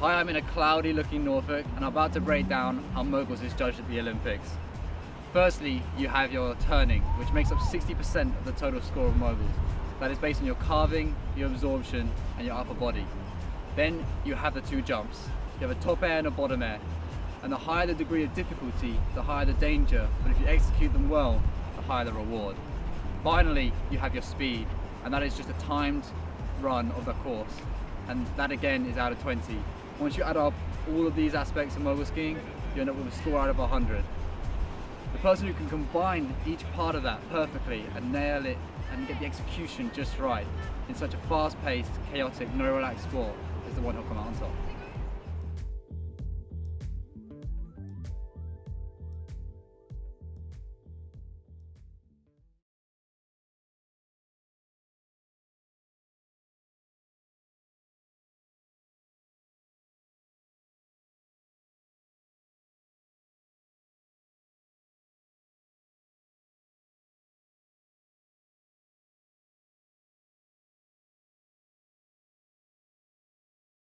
Hi, I'm in a cloudy looking Norfolk and I'm about to break down how moguls is judged at the Olympics. Firstly, you have your turning, which makes up 60% of the total score of moguls. That is based on your carving, your absorption and your upper body. Then you have the two jumps. You have a top air and a bottom air. And the higher the degree of difficulty, the higher the danger, but if you execute them well, the higher the reward. Finally, you have your speed, and that is just a timed run of the course. And that again is out of 20. Once you add up all of these aspects of mogul skiing, you end up with a score out of 100. The person who can combine each part of that perfectly and nail it and get the execution just right in such a fast-paced, chaotic, no relaxed sport is the one who'll come out on top.